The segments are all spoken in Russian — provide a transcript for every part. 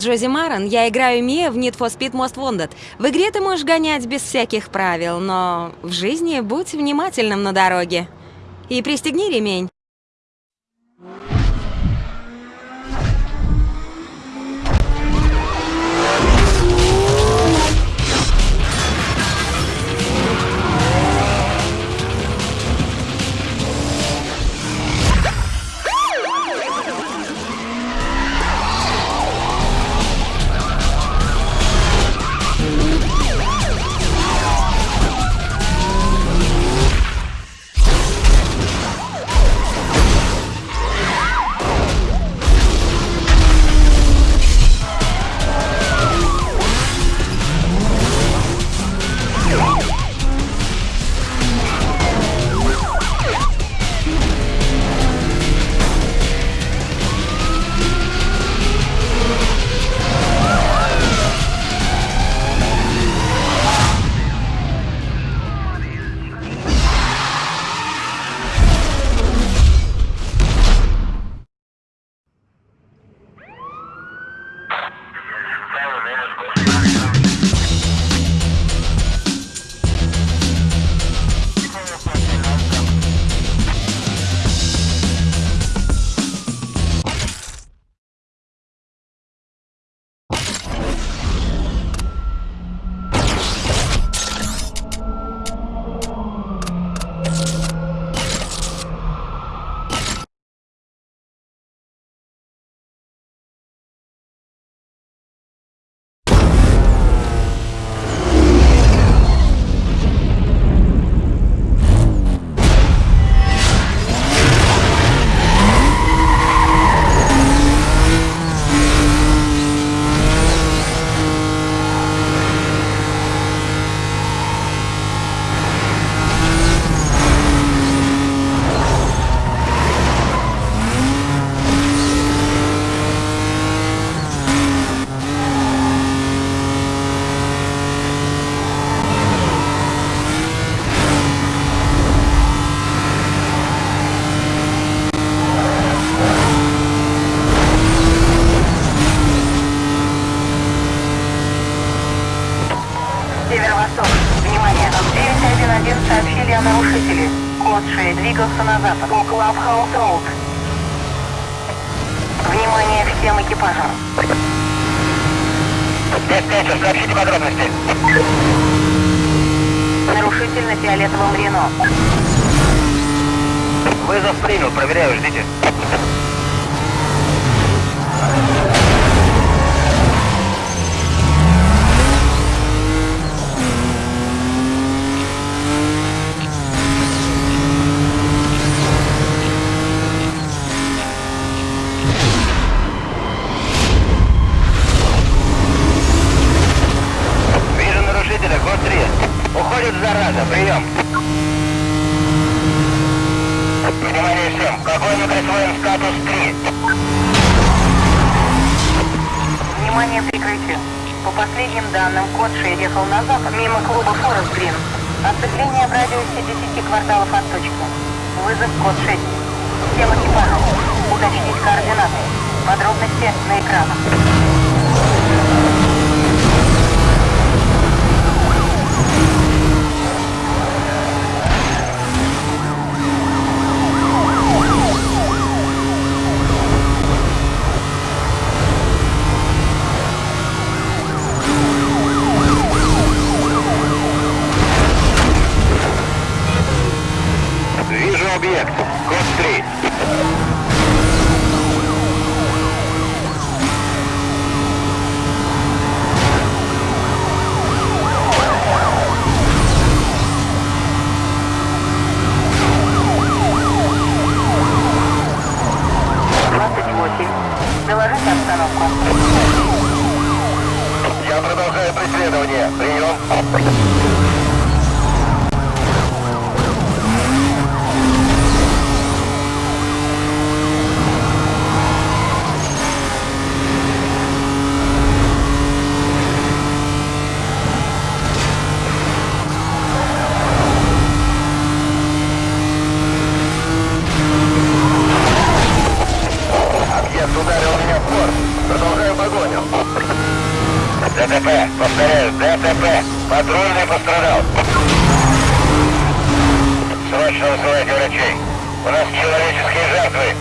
Джози Маран, я играю Мия в Need for Speed Most Wanted. В игре ты можешь гонять без всяких правил, но в жизни будь внимательным на дороге. И пристегни ремень. 6 двигался на запад. По Клабхаус Роуд. Внимание всем экипажам. Диспетчер, сообщите подробности. Нарушитель на фиолетовом Рено. Вызов принял, проверяю, ждите. Вижу нарушителя, код 3. Уходит зараза, прием. Внимание всем, какой мы присвоим статус 3? Внимание прикрытию. По последним данным, 6 ехал на запад, мимо клуба Форест Грин. Оцепление в радиусе 10 кварталов от точки. Вызов код 6. Всем экипажам. Уточнить координаты. Подробности на экранах. Вижу объект. Код 3. Двадцать восемь. Доложите обстановку. Я продолжаю преследование. Прием. Объект ударил меня в борт. Продолжаю погоню. ДТП. Повторяю, ДТП. Патрульный пострадал. Срочно вызывайте врачей. У нас человеческие жертвы.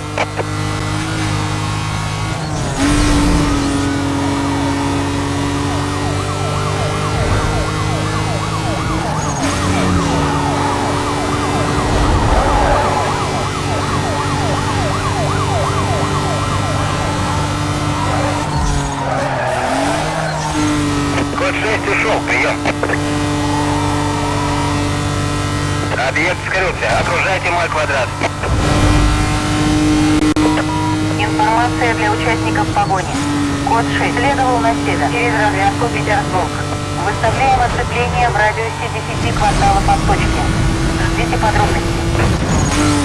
Код 6 ушел, прием. Объект скрылся. Окружайте мой квадрат. Информация для участников погони. Код 6 следовал на север через развязку Петербург. Выставляем оцепление в радиусе 10 кварталов от точки. Ждите подробностей.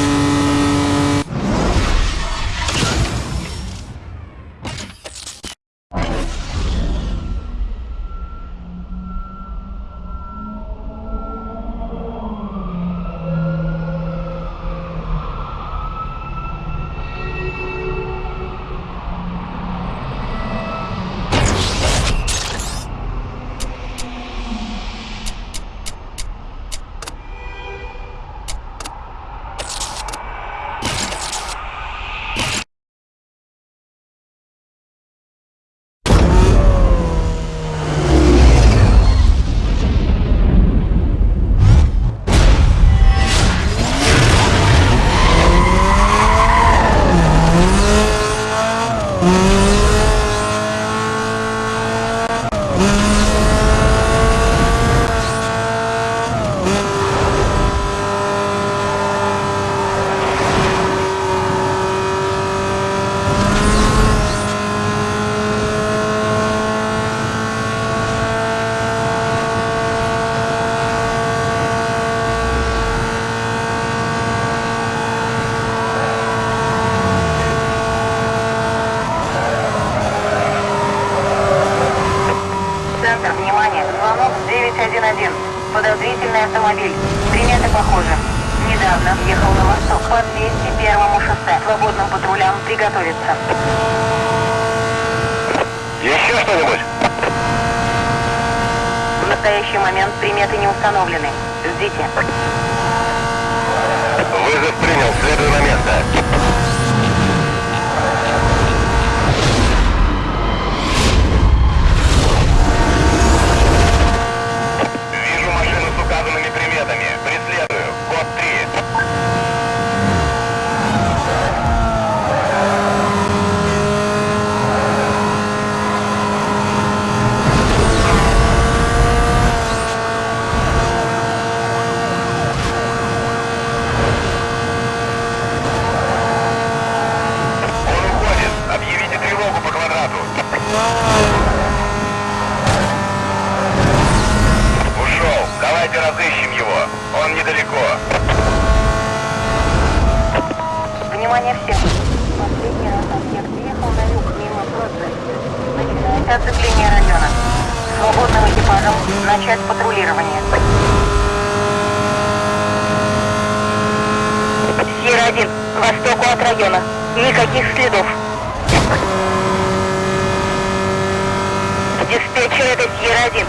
Установлены. Оцепление района. Свободным экипажам начать патрулирование. Сьерра-1, к востоку от района. Никаких следов. Диспетчер, это Сьерра-1.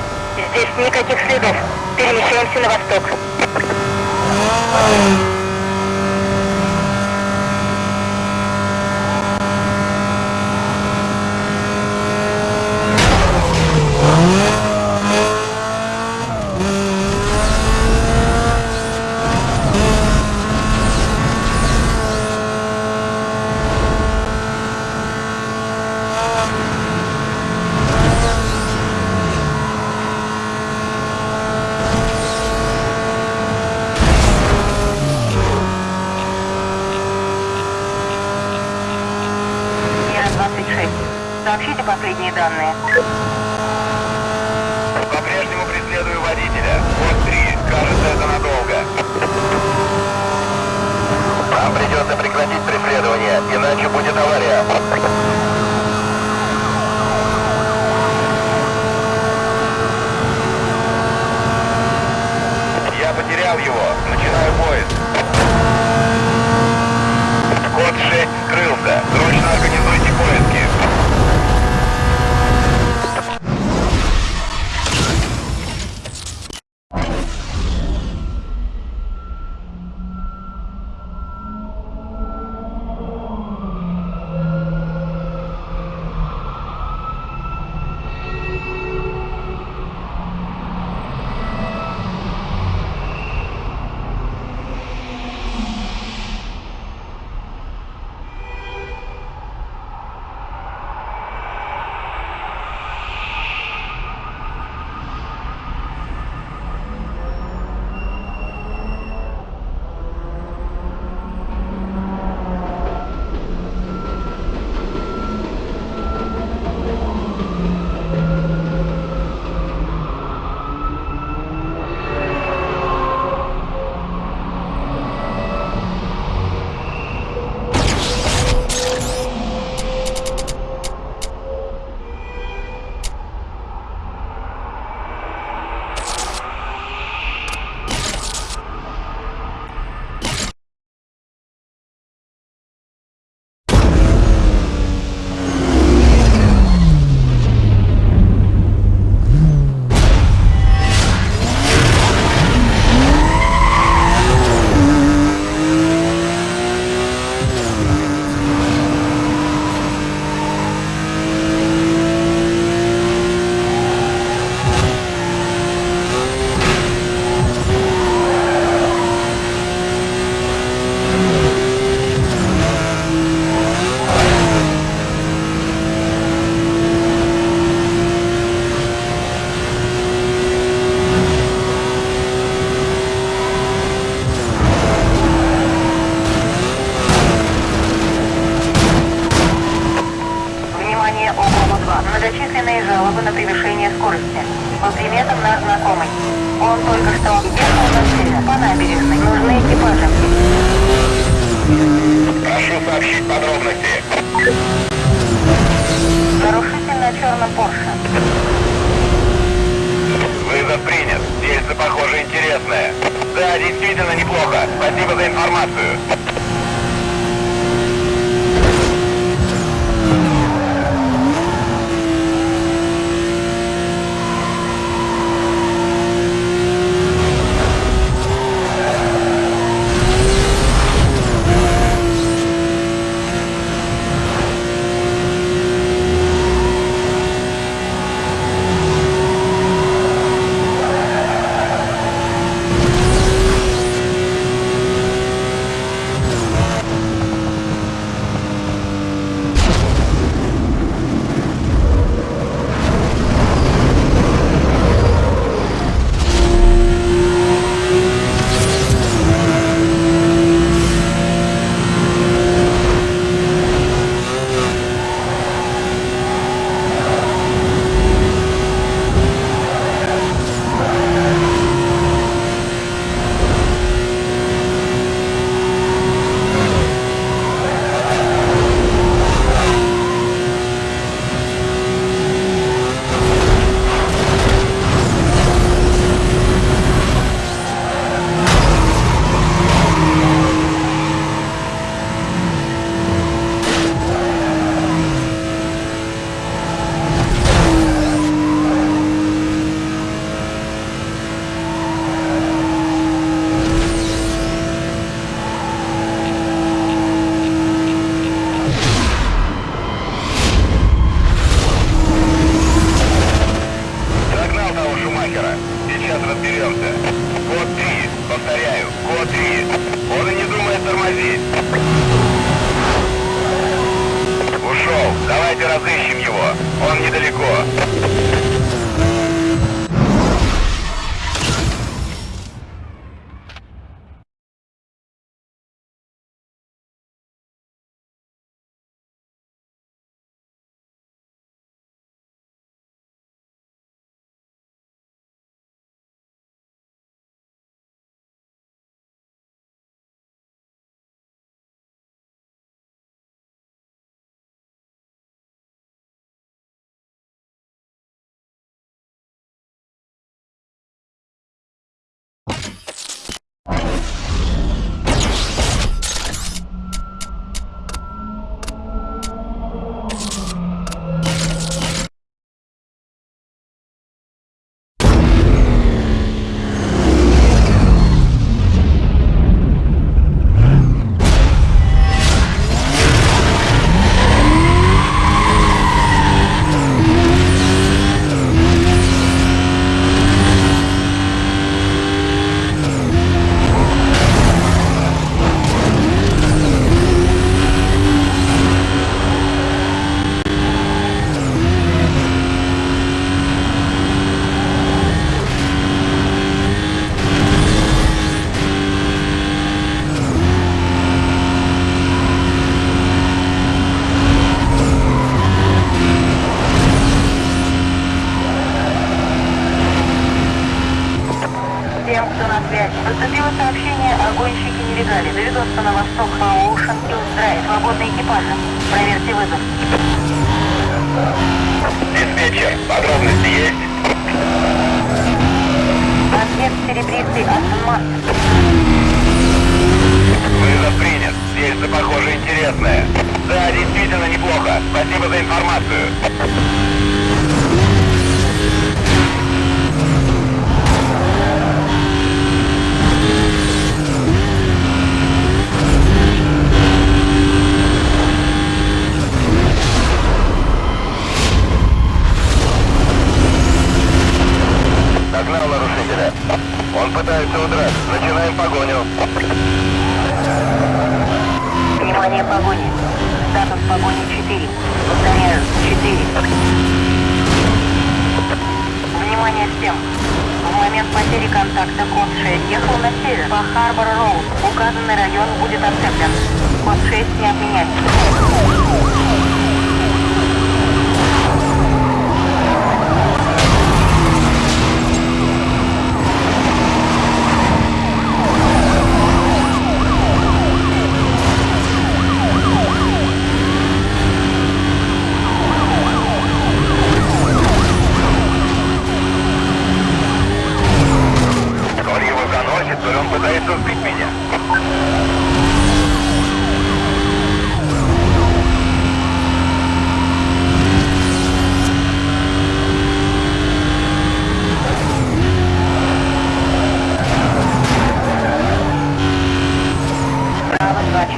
Здесь никаких следов. Перемещаемся на восток. и жалобы на превышение скорости. По приметам наш знакомый. Он только что ехал на север по набережной. Нужны экипажи. Прошу сообщить подробности. Нарушитель на черном Порше. Вызов принят. Дельце, похоже, интересное. Да, действительно неплохо. Спасибо за информацию. недалеко.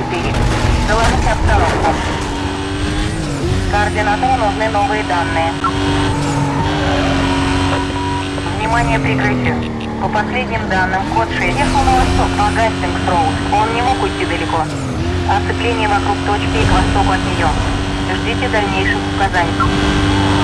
4. Доложить обстановку. Координатору нужны новые данные. Внимание, прикрытие. По последним данным, код 6 ехал на восток по Гастингс-Роуд. Он не мог уйти далеко. Оцепление вокруг точки и к востоку от нее. Ждите дальнейших указаний.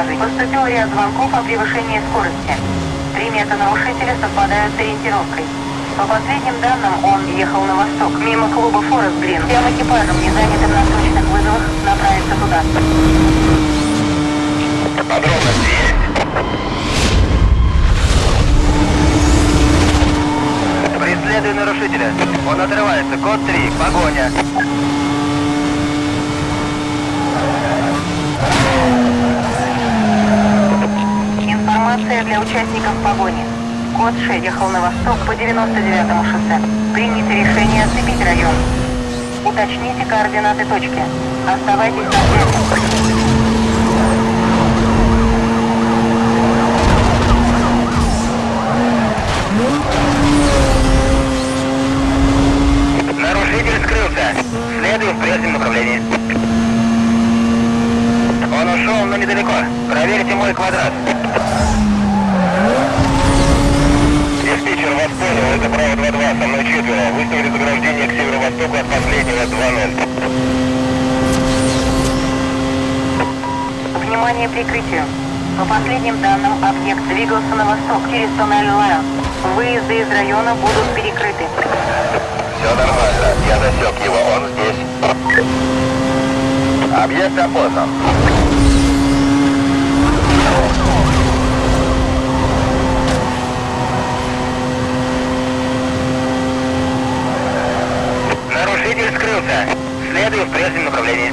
Экипажей. Поступил ряд звонков о превышении скорости. Приметы нарушителя совпадают с ориентировкой. По последним данным, он ехал на восток, мимо клуба Форест Грин. Всем экипажам, не занятым на срочных вызовах, направиться туда. Подробности есть. Преследую нарушителя. Он отрывается. Код 3. Погоня. Информация для участников погони. Код 6 ехал на восток по 99-му шоссе. Принято решение оцепить район. Уточните координаты точки. Оставайтесь на связи. Нарушитель скрылся. Следую в прежнем направлении. Он ушел, но недалеко. Проверьте мой квадрат. Диспетчер вас понял, это право 2-2, со мной четверо. Выставили заграждение к северо-востоку от последнего 2-0. Внимание прикрытию. По последним данным, объект двигался на восток через туннель Лайон. Выезды из района будут перекрыты. Все нормально, я засек его, он здесь. Объект опознан. Нарушитель скрылся. Следую в прежнем направлении.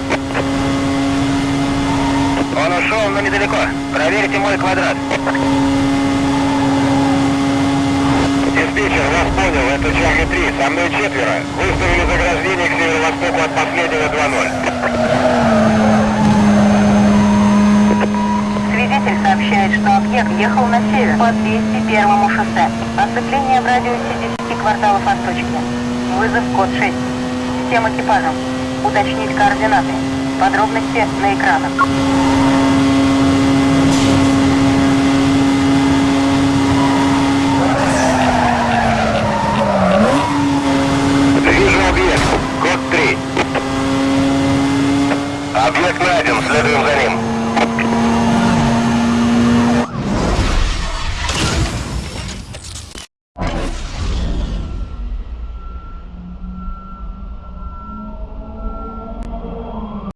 Он ушел, но недалеко. Проверьте мой квадрат. Диспетчер, вас понял, это Чарли 3, со мной четверо. Выставили заграждение к северо-востоку от последнего 2-0. Свидетель сообщает, что объект ехал на север по 201 шоссе. Оцепление в радиусе 10 кварталов от точки. Вызов код 6 всем экипажам. Уточнить координаты. Подробности на экранах. Вижу объект. Код 3. Объект найден. Следуем за ним.